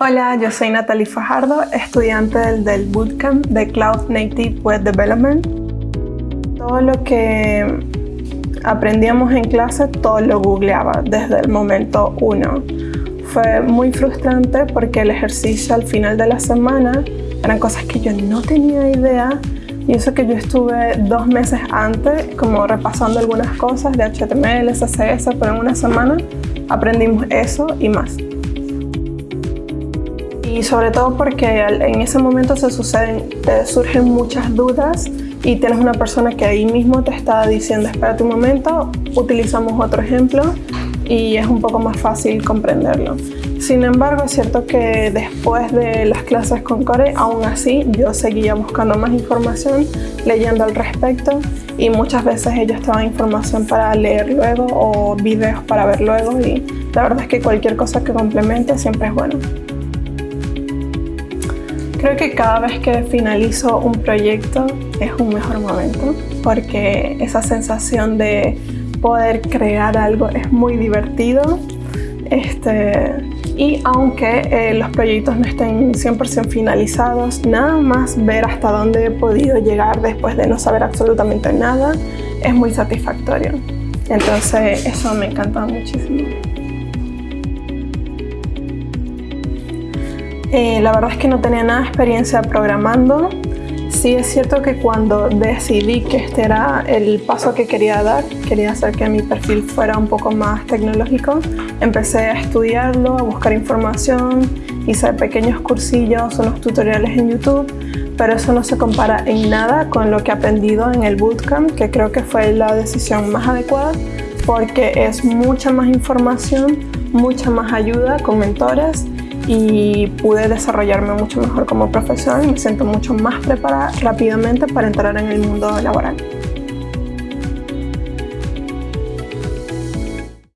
Hola, yo soy Natalie Fajardo, estudiante del, Bootcamp de Cloud Native Web Development. Todo lo que aprendíamos en clase, todo lo googleaba desde el momento uno. Fue muy frustrante porque el ejercicio al final de la semana eran cosas que yo no tenía idea y eso que yo estuve dos meses antes como repasando algunas cosas de HTML, CSS, pero en una semana aprendimos eso y más. Y sobre todo porque en ese momento se suceden, te surgen muchas dudas y tienes una persona que ahí mismo te está diciendo, espérate un momento, utilizamos otro ejemplo y es un poco más fácil comprenderlo. Sin embargo, es cierto que después de las clases con Core, aún así yo seguía buscando más información, leyendo al respecto y muchas veces ellos te daban información para leer luego o videos para ver luego y la verdad es que cualquier cosa que complemente siempre es bueno. Creo que cada vez que finalizo un proyecto es un mejor momento porque esa sensación de poder crear algo es muy divertido. Este, y aunque eh, los proyectos no estén 100% finalizados, nada más ver hasta dónde he podido llegar después de no saber absolutamente nada es muy satisfactorio. Entonces eso me encanta muchísimo. Eh, la verdad es que no tenía nada de experiencia programando. Sí es cierto que cuando decidí que este era el paso que quería dar, quería hacer que mi perfil fuera un poco más tecnológico, empecé a estudiarlo, a buscar información, hice pequeños cursillos, unos tutoriales en YouTube, pero eso no se compara en nada con lo que he aprendido en el bootcamp, que creo que fue la decisión más adecuada, porque es mucha más información, mucha más ayuda con mentores y pude desarrollarme mucho mejor como profesional y me siento mucho más preparada rápidamente para entrar en el mundo laboral.